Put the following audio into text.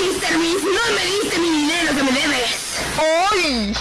Mr. Beast, no me diste mi dinero que me debes. ¡Ay!